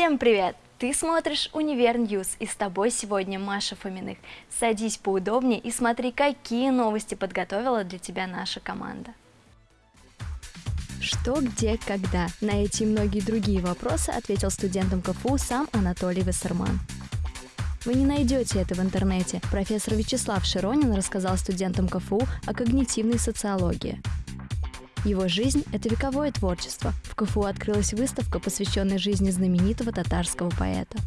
Всем привет! Ты смотришь «Универ Ньюс» и с тобой сегодня Маша Фоминых. Садись поудобнее и смотри, какие новости подготовила для тебя наша команда. Что, где, когда? На эти и многие другие вопросы ответил студентам КФУ сам Анатолий Вассерман. Вы не найдете это в интернете. Профессор Вячеслав Широнин рассказал студентам КФУ о когнитивной социологии. Его жизнь – это вековое творчество. В КФУ открылась выставка, посвященная жизни знаменитого татарского поэта.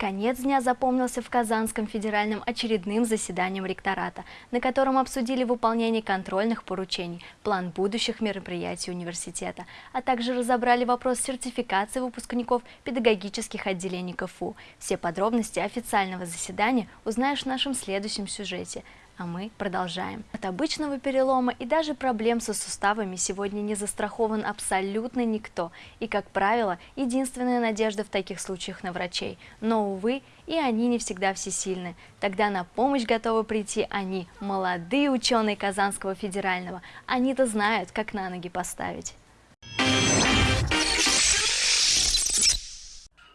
Конец дня запомнился в Казанском федеральном очередным заседанием ректората, на котором обсудили выполнение контрольных поручений, план будущих мероприятий университета, а также разобрали вопрос сертификации выпускников педагогических отделений КФУ. Все подробности официального заседания узнаешь в нашем следующем сюжете – а мы продолжаем. От обычного перелома и даже проблем со суставами сегодня не застрахован абсолютно никто. И, как правило, единственная надежда в таких случаях на врачей. Но, увы, и они не всегда всесильны. Тогда на помощь готовы прийти они, молодые ученые Казанского федерального. Они-то знают, как на ноги поставить.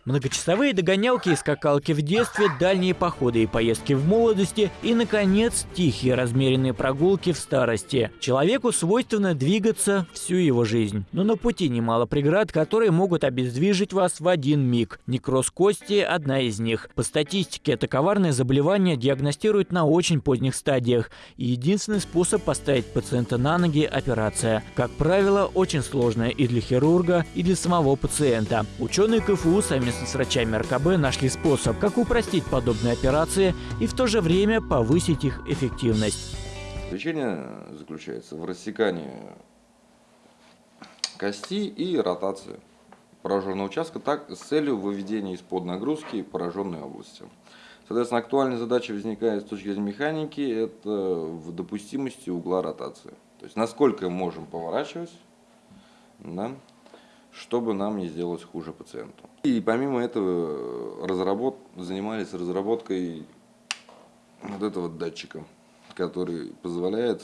Многочасовые догонялки и скакалки в детстве, дальние походы и поездки в молодости и, наконец, тихие размеренные прогулки в старости. Человеку свойственно двигаться всю его жизнь. Но на пути немало преград, которые могут обездвижить вас в один миг. Некроз кости – одна из них. По статистике, это коварное заболевание диагностируют на очень поздних стадиях. И единственный способ поставить пациента на ноги – операция. Как правило, очень сложная и для хирурга, и для самого пациента. Ученые КФУ сами совместно с врачами РКБ нашли способ, как упростить подобные операции и в то же время повысить их эффективность. Лечение заключается в рассекании кости и ротации пораженного участка так, с целью выведения из-под нагрузки пораженной области. Соответственно, актуальная задача возникает с точки зрения механики, это в допустимости угла ротации. То есть, насколько мы можем поворачивать, да, чтобы нам не сделать хуже пациенту. И помимо этого разработ... занимались разработкой вот этого датчика, который позволяет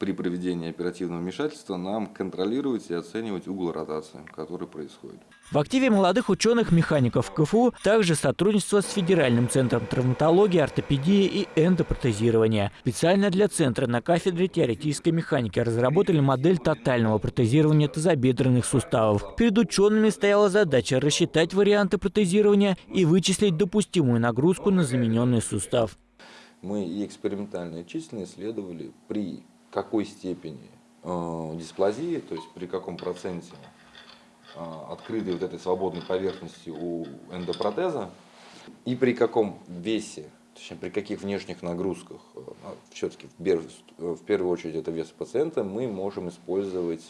при проведении оперативного вмешательства нам контролировать и оценивать угол ротации, который происходит. В активе молодых ученых-механиков КФУ также сотрудничество с Федеральным центром травматологии, ортопедии и эндопротезирования. Специально для центра на кафедре теоретической механики разработали модель тотального протезирования тазобедренных суставов. Перед учеными стояла задача рассчитать варианты протезирования и вычислить допустимую нагрузку на замененный сустав. Мы и экспериментально и численно исследовали при какой степени э, дисплазии, то есть при каком проценте э, открытой вот этой свободной поверхности у эндопротеза и при каком весе, точнее при каких внешних нагрузках, э, все-таки в, в первую очередь это вес пациента, мы можем использовать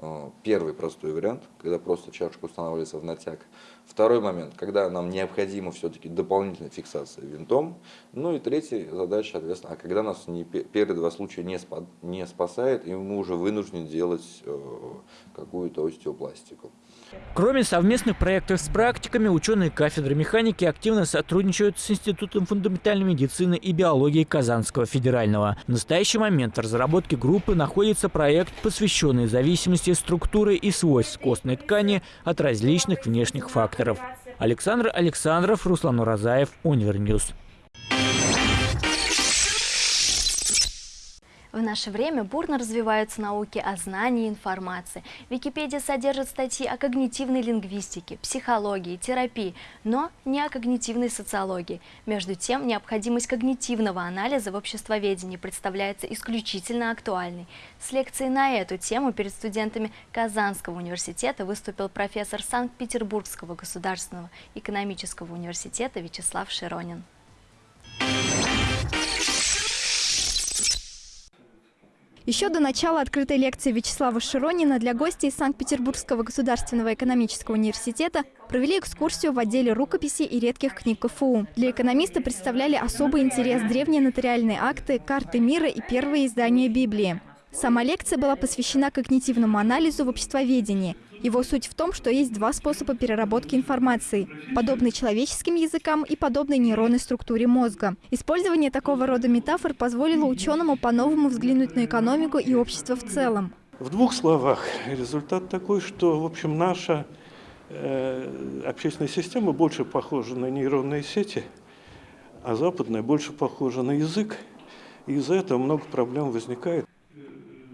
Э, первый простой вариант, когда просто чашка устанавливается в натяг. Второй момент, когда нам необходима все-таки дополнительная фиксация винтом. Ну и третья задача, соответственно, а когда нас не, первые два случая не, спа, не спасает, и мы уже вынуждены делать э, какую-то остеопластику. Кроме совместных проектов с практиками, ученые кафедры механики активно сотрудничают с Институтом фундаментальной медицины и биологии Казанского федерального. В настоящий момент в разработке группы находится проект, посвященный зависимости структуры и свойств костной ткани от различных внешних факторов. Александр Александров, Руслан Уразаев, Универньюз. В наше время бурно развиваются науки о знании и информации. Википедия содержит статьи о когнитивной лингвистике, психологии, терапии, но не о когнитивной социологии. Между тем, необходимость когнитивного анализа в обществоведении представляется исключительно актуальной. С лекцией на эту тему перед студентами Казанского университета выступил профессор Санкт-Петербургского государственного экономического университета Вячеслав Широнин. Еще до начала открытой лекции Вячеслава Широнина для гостей Санкт-Петербургского государственного экономического университета провели экскурсию в отделе рукописи и редких книг КФУ. Для экономиста представляли особый интерес древние нотариальные акты, карты мира и первые издания Библии. Сама лекция была посвящена когнитивному анализу в обществоведении. Его суть в том, что есть два способа переработки информации, подобный человеческим языкам и подобной нейронной структуре мозга. Использование такого рода метафор позволило ученому по-новому взглянуть на экономику и общество в целом. В двух словах, результат такой, что, в общем, наша э, общественная система больше похожа на нейронные сети, а западная больше похожа на язык. И из-за этого много проблем возникает.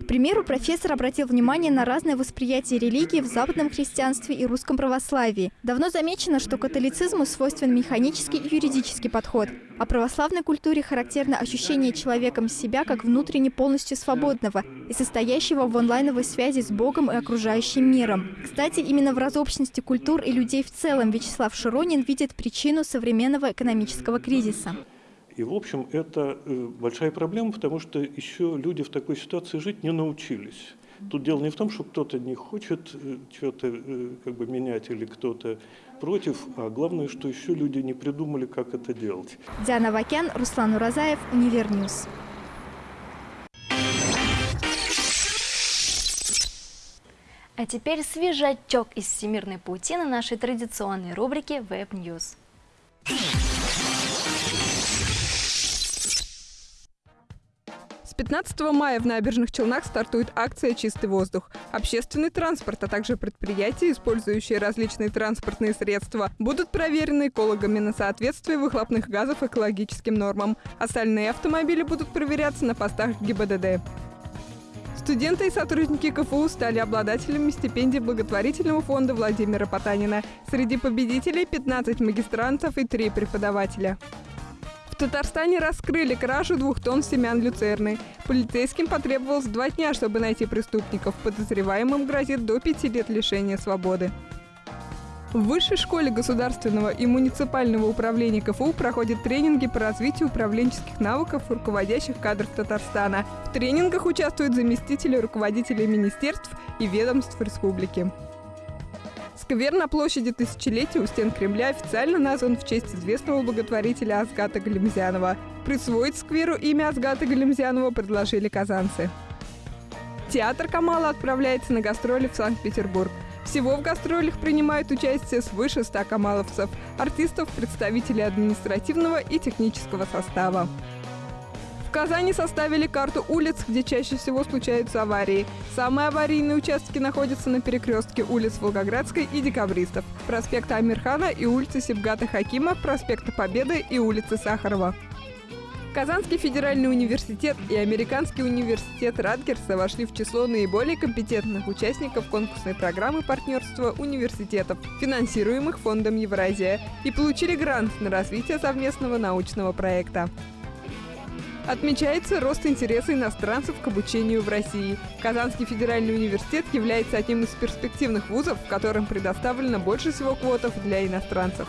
К примеру, профессор обратил внимание на разное восприятие религии в западном христианстве и русском православии. Давно замечено, что католицизму свойствен механический и юридический подход, а православной культуре характерно ощущение человеком себя как внутренне полностью свободного и состоящего в онлайновой связи с Богом и окружающим миром. Кстати, именно в разобщенности культур и людей в целом Вячеслав Широнин видит причину современного экономического кризиса. И, в общем, это э, большая проблема, потому что еще люди в такой ситуации жить не научились. Тут дело не в том, что кто-то не хочет э, что-то э, как бы менять или кто-то против, а главное, что еще люди не придумали, как это делать. Диана Вакян, Руслан Уразаев, Универньюз. А теперь свежачок из всемирной паутины нашей традиционной рубрики Web News. 15 мая в Набережных Челнах стартует акция «Чистый воздух». Общественный транспорт, а также предприятия, использующие различные транспортные средства, будут проверены экологами на соответствие выхлопных газов экологическим нормам. Остальные автомобили будут проверяться на постах ГИБДД. Студенты и сотрудники КФУ стали обладателями стипендий благотворительного фонда Владимира Потанина. Среди победителей 15 магистрантов и 3 преподавателя. В Татарстане раскрыли кражу двух тонн семян люцерны. Полицейским потребовалось два дня, чтобы найти преступников. Подозреваемым грозит до пяти лет лишения свободы. В Высшей школе государственного и муниципального управления КФУ проходят тренинги по развитию управленческих навыков руководящих кадров Татарстана. В тренингах участвуют заместители руководителей министерств и ведомств республики. Сквер на площади Тысячелетия у стен Кремля официально назван в честь известного благотворителя Азгата Галимзянова. Присвоить скверу имя Азгата Галимзянова предложили казанцы. Театр Камала отправляется на гастроли в Санкт-Петербург. Всего в гастролях принимают участие свыше 100 камаловцев, артистов, представителей административного и технического состава. Казани составили карту улиц, где чаще всего случаются аварии. Самые аварийные участки находятся на перекрестке улиц Волгоградской и Декабристов, проспекта Амирхана и улицы Сибгата Хакима, проспекта Победы и улицы Сахарова. Казанский федеральный университет и Американский университет Радгерса вошли в число наиболее компетентных участников конкурсной программы партнерства университетов, финансируемых Фондом Евразия, и получили грант на развитие совместного научного проекта. Отмечается рост интереса иностранцев к обучению в России. Казанский федеральный университет является одним из перспективных вузов, в котором предоставлено больше всего квотов для иностранцев.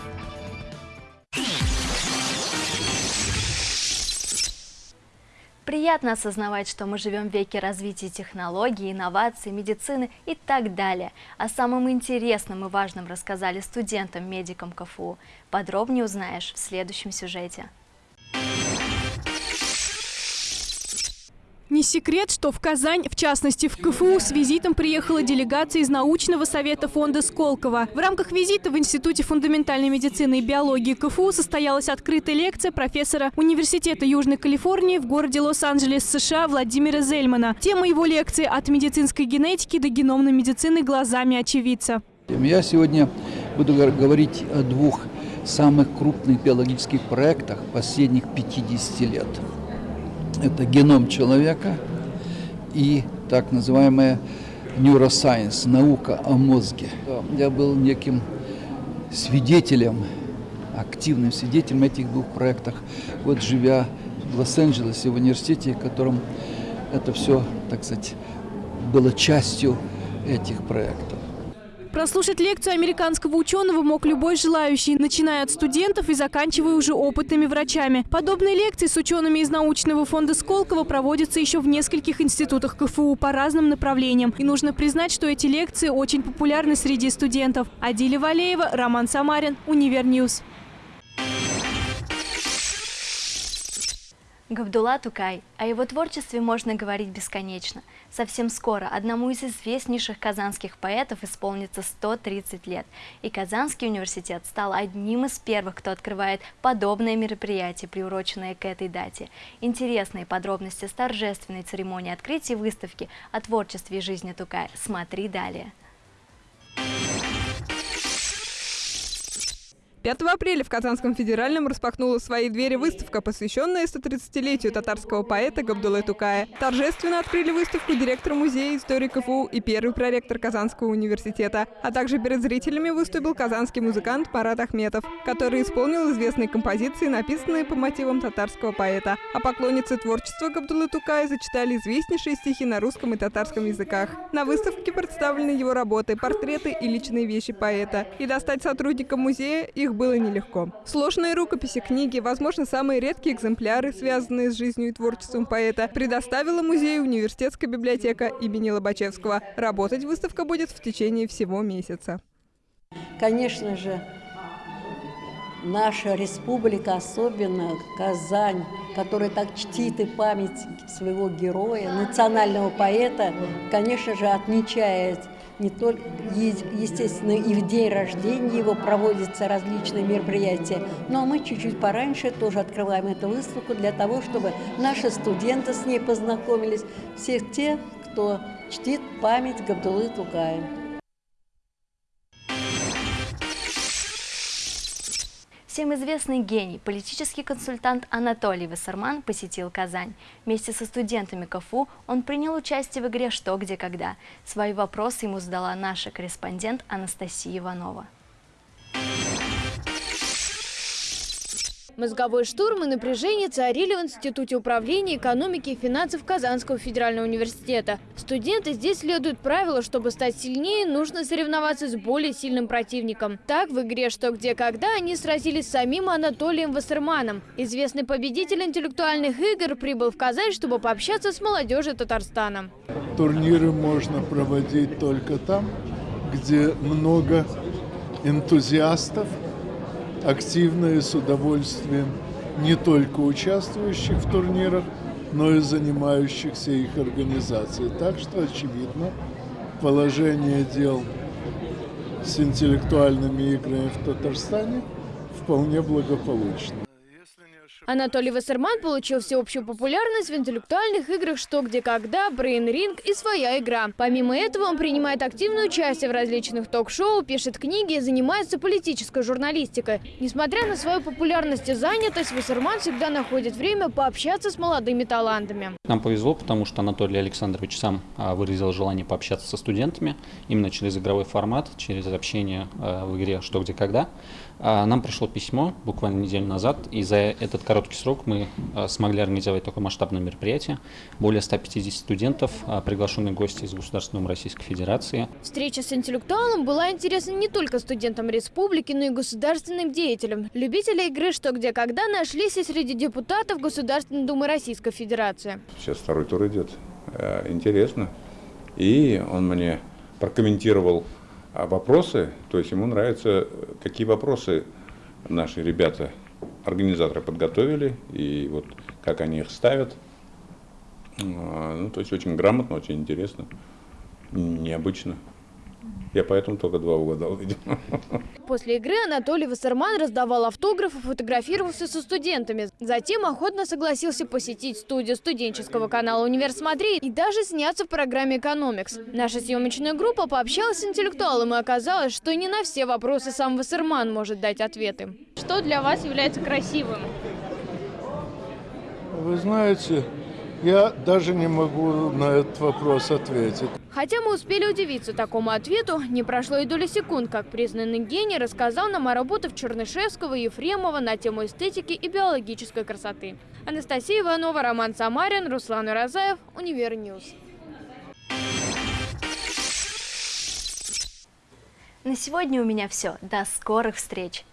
Приятно осознавать, что мы живем в веке развития технологий, инноваций, медицины и так далее. О самом интересном и важном рассказали студентам-медикам КФУ. Подробнее узнаешь в следующем сюжете. Не секрет, что в Казань, в частности в КФУ, с визитом приехала делегация из научного совета фонда Сколково. В рамках визита в Институте фундаментальной медицины и биологии КФУ состоялась открытая лекция профессора Университета Южной Калифорнии в городе Лос-Анджелес, США Владимира Зельмана. Тема его лекции «От медицинской генетики до геномной медицины глазами очевидца». Я сегодня буду говорить о двух самых крупных биологических проектах последних 50 лет – это геном человека и так называемая neuroscience, наука о мозге. Я был неким свидетелем, активным свидетелем этих двух проектах, вот живя в Лос-Анджелесе, в университете, в котором это все, так сказать, было частью этих проектов. Прослушать лекцию американского ученого мог любой желающий, начиная от студентов и заканчивая уже опытными врачами. Подобные лекции с учеными из научного фонда Сколково проводятся еще в нескольких институтах КФУ по разным направлениям. И нужно признать, что эти лекции очень популярны среди студентов. Адиля Валеева, Роман Самарин, Универньюз. Габдулла Тукай. О его творчестве можно говорить бесконечно. Совсем скоро одному из известнейших казанских поэтов исполнится 130 лет. И Казанский университет стал одним из первых, кто открывает подобное мероприятие, приуроченное к этой дате. Интересные подробности с торжественной церемонии открытия выставки о творчестве и жизни Тукая смотри далее. 5 апреля в Казанском федеральном распахнула свои двери выставка, посвященная 130-летию татарского поэта Габдулы Тукая. Торжественно открыли выставку директор музея истории КФУ и первый проректор Казанского университета. А также перед зрителями выступил казанский музыкант Марат Ахметов, который исполнил известные композиции, написанные по мотивам татарского поэта. А поклонницы творчества Габдулы Тукая зачитали известнейшие стихи на русском и татарском языках. На выставке представлены его работы, портреты и личные вещи поэта. И достать сотрудникам музея их было нелегко. Сложные рукописи, книги, возможно, самые редкие экземпляры, связанные с жизнью и творчеством поэта, предоставила музею университетская библиотека имени Лобачевского. Работать выставка будет в течение всего месяца. Конечно же, наша республика, особенно Казань, которая так чтит и память своего героя, национального поэта, конечно же, отмечает не только, естественно, и в день рождения его проводятся различные мероприятия, но мы чуть-чуть пораньше тоже открываем эту выставку для того, чтобы наши студенты с ней познакомились, всех тех, кто чтит память Габдулы Тугая. Всем известный гений, политический консультант Анатолий Вассерман посетил Казань. Вместе со студентами КФУ он принял участие в игре «Что, где, когда». Свои вопросы ему задала наша корреспондент Анастасия Иванова. Мозговой штурм и напряжение царили в Институте управления экономики и финансов Казанского федерального университета. Студенты здесь следуют правилу, чтобы стать сильнее, нужно соревноваться с более сильным противником. Так, в игре «Что, где, когда» они сразились с самим Анатолием Вассерманом. Известный победитель интеллектуальных игр прибыл в Казань, чтобы пообщаться с молодежью Татарстана. Турниры можно проводить только там, где много энтузиастов, активно и с удовольствием не только участвующих в турнирах, но и занимающихся их организацией. Так что, очевидно, положение дел с интеллектуальными играми в Татарстане вполне благополучно. Анатолий Вассерман получил всеобщую популярность в интеллектуальных играх «Что, где, когда», «Брейн Ринг» и «Своя игра». Помимо этого, он принимает активное участие в различных ток-шоу, пишет книги и занимается политической журналистикой. Несмотря на свою популярность и занятость, Вассерман всегда находит время пообщаться с молодыми талантами. Нам повезло, потому что Анатолий Александрович сам а, выразил желание пообщаться со студентами именно через игровой формат, через общение а, в игре «Что, где, когда». А, нам пришло письмо буквально неделю назад, и за этот короткий срок мы а, смогли организовать такое масштабное мероприятие. Более 150 студентов, а, приглашенные гости из Государственной Российской Федерации. Встреча с интеллектуалом была интересна не только студентам республики, но и государственным деятелям. Любители игры «Что, где, когда» нашлись и среди депутатов Государственной Думы Российской Федерации. Сейчас второй тур идет. Э, интересно. И он мне прокомментировал а вопросы, то есть ему нравится, какие вопросы наши ребята, организаторы подготовили, и вот как они их ставят. А, ну, то есть очень грамотно, очень интересно, необычно. Я поэтому только два угадал, видимо. После игры Анатолий Вассерман раздавал автографы, фотографировался со студентами. Затем охотно согласился посетить студию студенческого канала «Универ Смотри» и даже сняться в программе «Экономикс». Наша съемочная группа пообщалась с интеллектуалом и оказалось, что не на все вопросы сам Вассерман может дать ответы. Что для вас является красивым? Вы знаете, я даже не могу на этот вопрос ответить. Хотя мы успели удивиться такому ответу, не прошло и доли секунд, как признанный гений рассказал нам о работах Чернышевского и Ефремова на тему эстетики и биологической красоты. Анастасия Иванова, Роман Самарин, Руслан Уразаев, Универньюз. На сегодня у меня все. До скорых встреч!